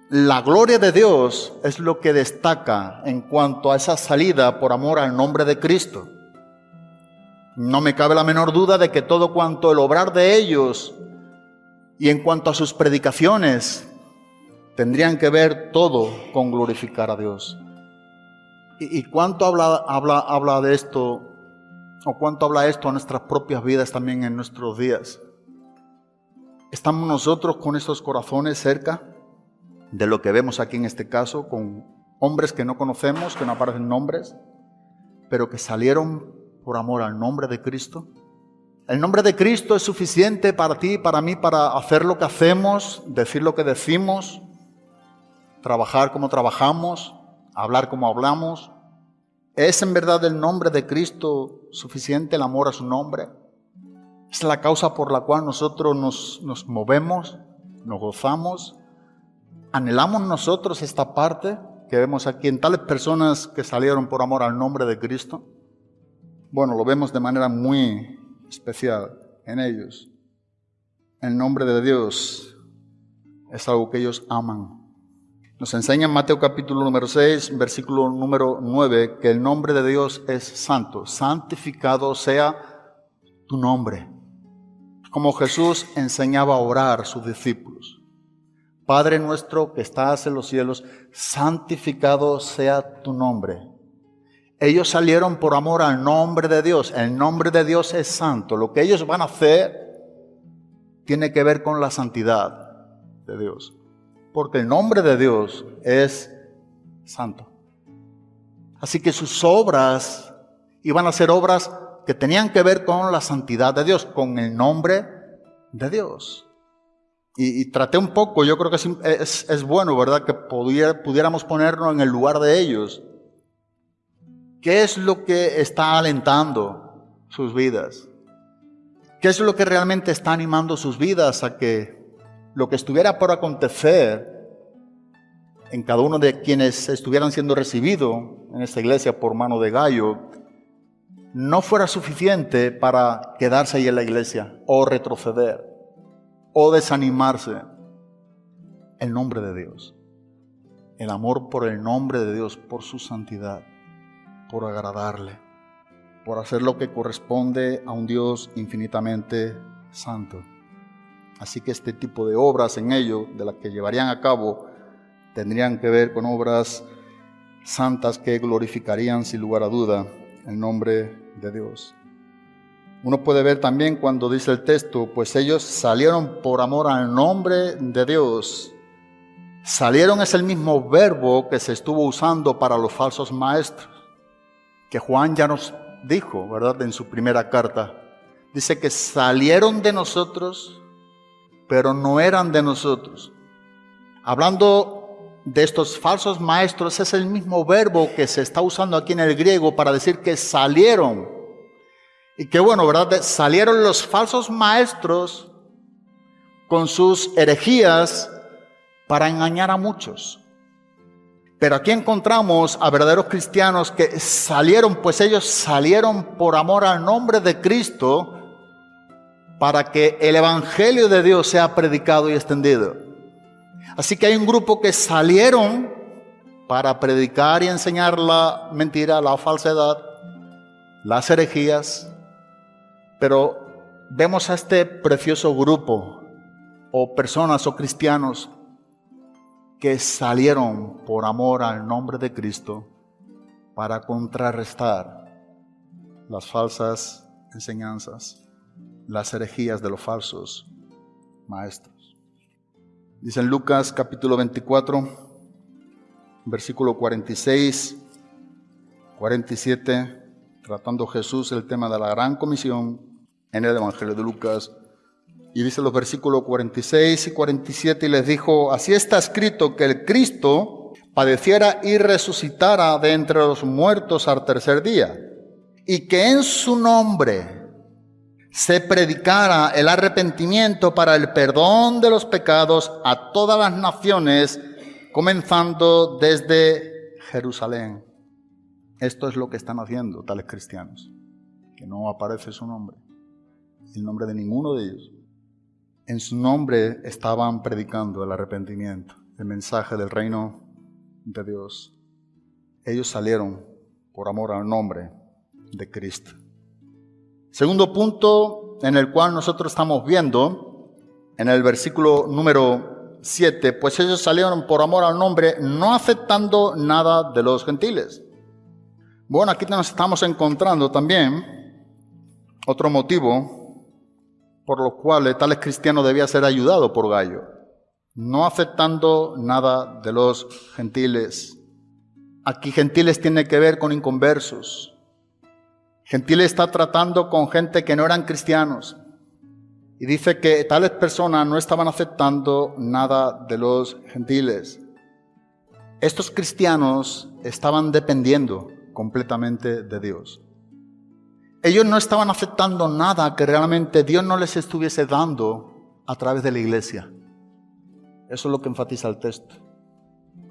La gloria de Dios es lo que destaca en cuanto a esa salida por amor al nombre de Cristo. No me cabe la menor duda de que todo cuanto el obrar de ellos y en cuanto a sus predicaciones, tendrían que ver todo con glorificar a Dios. ¿Y, cuánto habla, habla, habla de esto, o cuánto habla esto a nuestras propias vidas también en nuestros días? ¿Estamos nosotros con estos corazones cerca de lo que vemos aquí en este caso, con hombres que no conocemos, que no aparecen nombres, pero que salieron por amor al nombre de Cristo? El nombre de Cristo es suficiente para ti para mí para hacer lo que hacemos, decir lo que decimos, trabajar como trabajamos, hablar como hablamos. ¿Es en verdad el nombre de Cristo suficiente, el amor a su nombre? Es la causa por la cual nosotros nos, nos movemos, nos gozamos, anhelamos nosotros esta parte que vemos aquí en tales personas que salieron por amor al nombre de Cristo. Bueno, lo vemos de manera muy especial en ellos. El nombre de Dios es algo que ellos aman. Nos enseña en Mateo capítulo número 6, versículo número 9, que el nombre de Dios es santo. Santificado sea tu nombre. Como Jesús enseñaba a orar a sus discípulos. Padre nuestro que estás en los cielos, santificado sea tu nombre. Ellos salieron por amor al nombre de Dios. El nombre de Dios es santo. Lo que ellos van a hacer tiene que ver con la santidad de Dios. Porque el nombre de Dios es santo. Así que sus obras iban a ser obras que tenían que ver con la santidad de Dios, con el nombre de Dios. Y, traté un poco, yo creo que es, bueno, ¿verdad? Que pudiéramos ponernos en el lugar de ellos. ¿Qué es lo que está alentando sus vidas? ¿Qué es lo que realmente está animando sus vidas a que lo que estuviera por acontecer en cada uno de quienes estuvieran siendo recibidos en esta iglesia por mano de Gallo no fuera suficiente para quedarse ahí en la iglesia o retroceder o desanimarse. El nombre de Dios. El amor por el nombre de Dios, por su santidad, por agradarle, por hacer lo que corresponde a un Dios infinitamente santo. Así que este tipo de obras en ello, de las que llevarían a cabo, tendrían que ver con obras santas que glorificarían sin lugar a duda el nombre de Dios. Uno puede ver también cuando dice el texto, pues ellos salieron por amor al nombre de Dios. Salieron es el mismo verbo que se estuvo usando para los falsos maestros, que Juan ya nos dijo, ¿verdad? En su primera carta. Dice que salieron de nosotros, pero no eran de nosotros. Hablando de estos falsos maestros, es el mismo verbo que se está usando aquí en el griego para decir que salieron y qué bueno, ¿verdad? Salieron los falsos maestros con sus herejías para engañar a muchos. Pero aquí encontramos a verdaderos cristianos que salieron, pues ellos salieron por amor al nombre de Cristo para que el Evangelio de Dios sea predicado y extendido. Así que hay un grupo que salieron para predicar y enseñar la mentira, la falsedad, las herejías, pero vemos a este precioso grupo o personas o cristianos que salieron por amor al nombre de Cristo para contrarrestar las falsas enseñanzas, las herejías de los falsos maestros. Dice en Lucas capítulo 24, versículo 46, 47, tratando Jesús el tema de la gran comisión, en el Evangelio de Lucas. Y dice los versículos 46 y 47 y les dijo, así está escrito que el Cristo padeciera y resucitara de entre los muertos al tercer día, y que en su nombre se predicara el arrepentimiento para el perdón de los pecados a todas las naciones, comenzando desde Jerusalén. Esto es lo que están haciendo tales cristianos, que no aparece su nombre el nombre de ninguno de ellos. En su nombre estaban predicando el arrepentimiento, el mensaje del reino de Dios. Ellos salieron por amor al nombre de Cristo. Segundo punto en el cual nosotros estamos viendo, en el versículo número 7, pues ellos salieron por amor al nombre, no aceptando nada de los gentiles. Bueno, aquí nos estamos encontrando también otro motivo por los cuales tales cristianos debía ser ayudado por Gallo, no aceptando nada de los gentiles. Aquí gentiles tiene que ver con inconversos. Gentiles está tratando con gente que no eran cristianos. Y dice que tales personas no estaban aceptando nada de los gentiles. Estos cristianos estaban dependiendo completamente de Dios. Ellos no estaban aceptando nada que realmente Dios no les estuviese dando a través de la iglesia. Eso es lo que enfatiza el texto.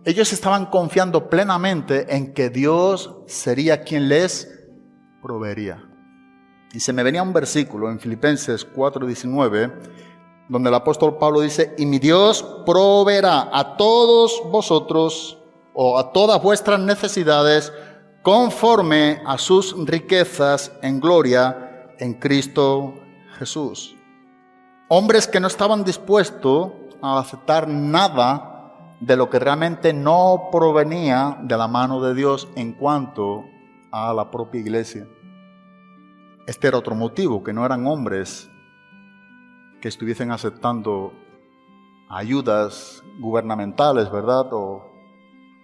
Ellos estaban confiando plenamente en que Dios sería quien les proveería. Y se me venía un versículo en Filipenses 4:19, donde el apóstol Pablo dice, y mi Dios proveerá a todos vosotros o a todas vuestras necesidades conforme a sus riquezas en gloria en Cristo Jesús. Hombres que no estaban dispuestos a aceptar nada de lo que realmente no provenía de la mano de Dios en cuanto a la propia iglesia. Este era otro motivo, que no eran hombres que estuviesen aceptando ayudas gubernamentales, ¿verdad? O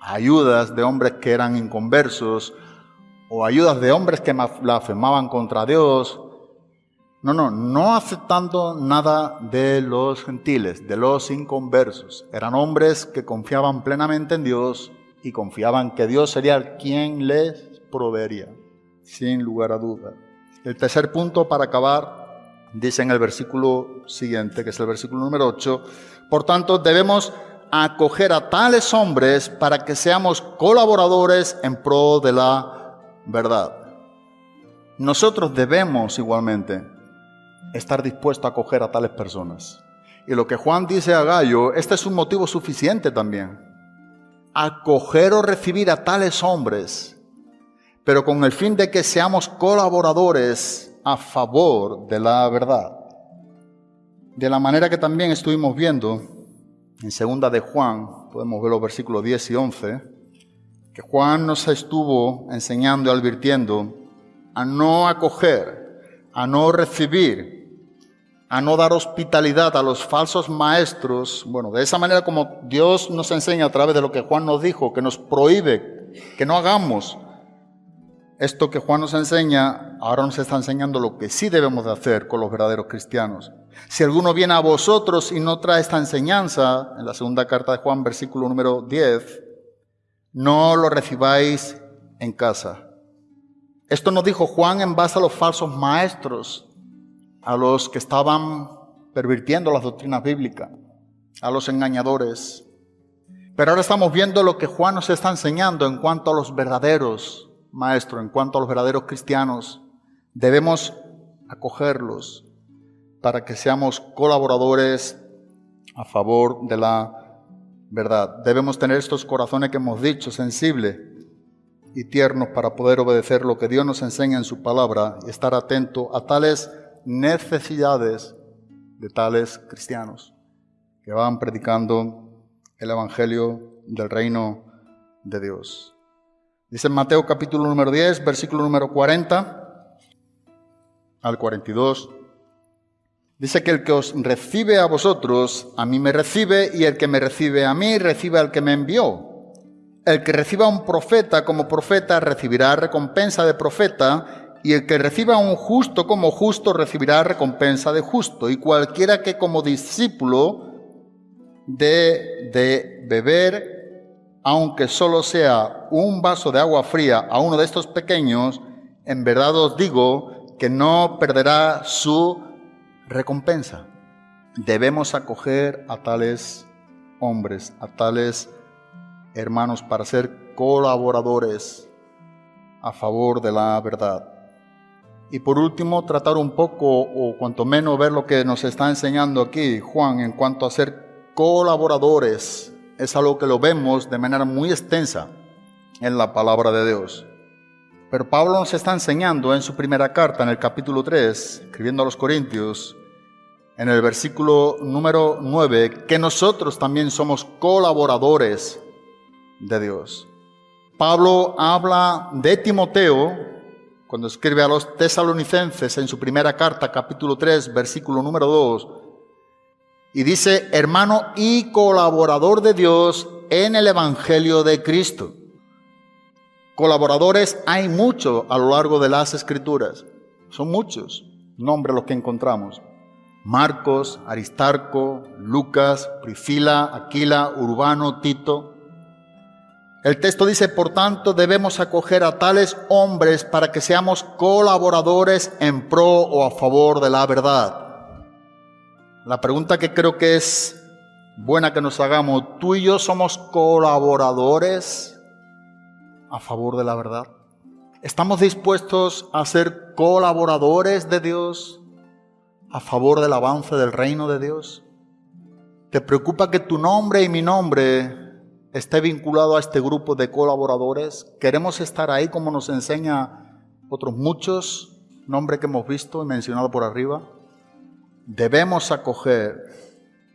ayudas de hombres que eran inconversos, o ayudas de hombres que blasfemaban contra Dios. No, no, no aceptando nada de los gentiles, de los inconversos. Eran hombres que confiaban plenamente en Dios y confiaban que Dios sería quien les proveería, sin lugar a duda. El tercer punto para acabar, dice en el versículo siguiente, que es el versículo número 8, por tanto debemos acoger a tales hombres para que seamos colaboradores en pro de la verdad. Nosotros debemos igualmente estar dispuestos a acoger a tales personas. Y lo que Juan dice a Gallo, este es un motivo suficiente también. Acoger o recibir a tales hombres, pero con el fin de que seamos colaboradores a favor de la verdad. De la manera que también estuvimos viendo en segunda de Juan, podemos ver los versículos 10 y 11, que Juan nos estuvo enseñando y advirtiendo a no acoger, a no recibir, a no dar hospitalidad a los falsos maestros. Bueno, de esa manera como Dios nos enseña a través de lo que Juan nos dijo, que nos prohíbe que no hagamos esto que Juan nos enseña, ahora nos está enseñando lo que sí debemos de hacer con los verdaderos cristianos. Si alguno viene a vosotros y no trae esta enseñanza, en la segunda carta de Juan, versículo número 10, no lo recibáis en casa. Esto nos dijo Juan en base a los falsos maestros, a los que estaban pervirtiendo las doctrinas bíblicas, a los engañadores. Pero ahora estamos viendo lo que Juan nos está enseñando en cuanto a los verdaderos maestros, en cuanto a los verdaderos cristianos. Debemos acogerlos, para que seamos colaboradores a favor de la verdad. Debemos tener estos corazones que hemos dicho, sensibles y tiernos para poder obedecer lo que Dios nos enseña en su palabra y estar atento a tales necesidades de tales cristianos que van predicando el Evangelio del reino de Dios. Dice Mateo capítulo número 10, versículo número 40 al 42. Dice que el que os recibe a vosotros, a mí me recibe, y el que me recibe a mí, recibe al que me envió. El que reciba a un profeta como profeta, recibirá recompensa de profeta, y el que reciba a un justo como justo, recibirá recompensa de justo. Y cualquiera que como discípulo de, de beber, aunque solo sea un vaso de agua fría a uno de estos pequeños, en verdad os digo que no perderá su recompensa. Debemos acoger a tales hombres, a tales hermanos para ser colaboradores a favor de la verdad. Y por último, tratar un poco, o cuanto menos ver lo que nos está enseñando aquí Juan en cuanto a ser colaboradores. Es algo que lo vemos de manera muy extensa en la palabra de Dios. Pero Pablo nos está enseñando en su primera carta, en el capítulo 3, escribiendo a los Corintios, en el versículo número 9, que nosotros también somos colaboradores de Dios. Pablo habla de Timoteo cuando escribe a los tesalonicenses en su primera carta, capítulo 3, versículo número 2, y dice, hermano y colaborador de Dios en el Evangelio de Cristo. Colaboradores hay muchos a lo largo de las escrituras. Son muchos nombres los que encontramos. Marcos, Aristarco, Lucas, Priscila, Aquila, Urbano, Tito. El texto dice, por tanto, debemos acoger a tales hombres para que seamos colaboradores en pro o a favor de la verdad. La pregunta que creo que es buena que nos hagamos, ¿tú y yo somos colaboradores a favor de la verdad? ¿Estamos dispuestos a ser colaboradores de Dios a favor del avance del reino de Dios? ¿Te preocupa que tu nombre y mi nombre esté vinculado a este grupo de colaboradores? ¿Queremos estar ahí como nos enseña otros muchos nombres que hemos visto y mencionado por arriba? Debemos acoger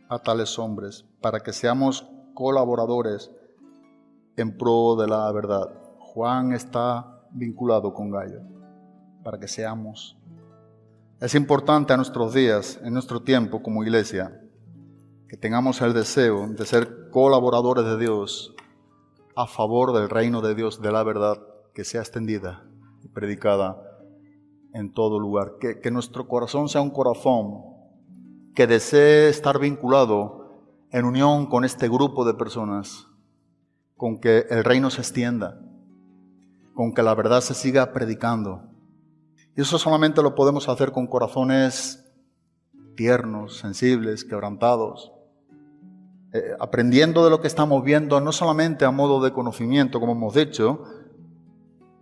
a tales hombres para que seamos colaboradores en pro de la verdad. Juan está vinculado con Gallo, para que seamos. Es importante a nuestros días, en nuestro tiempo como iglesia, que tengamos el deseo de ser colaboradores de Dios a favor del reino de Dios, de la verdad que sea extendida y predicada en todo lugar. Que, que nuestro corazón sea un corazón que desee estar vinculado en unión con este grupo de personas, con que el reino se extienda, con que la verdad se siga predicando. Y eso solamente lo podemos hacer con corazones tiernos, sensibles, quebrantados, eh, aprendiendo de lo que estamos viendo, no solamente a modo de conocimiento, como hemos dicho,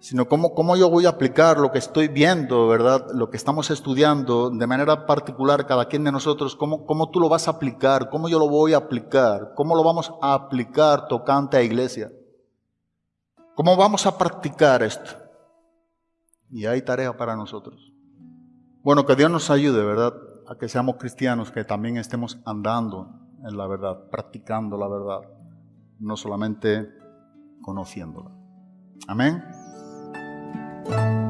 sino cómo, cómo yo voy a aplicar lo que estoy viendo, ¿verdad? Lo que estamos estudiando de manera particular, cada quien de nosotros, cómo, cómo tú lo vas a aplicar, cómo yo lo voy a aplicar, cómo lo vamos a aplicar tocante a iglesia. ¿Cómo vamos a practicar esto? Y hay tarea para nosotros. Bueno, que Dios nos ayude, ¿verdad? A que seamos cristianos, que también estemos andando en la verdad, practicando la verdad, no solamente conociéndola. Amén. Thank you.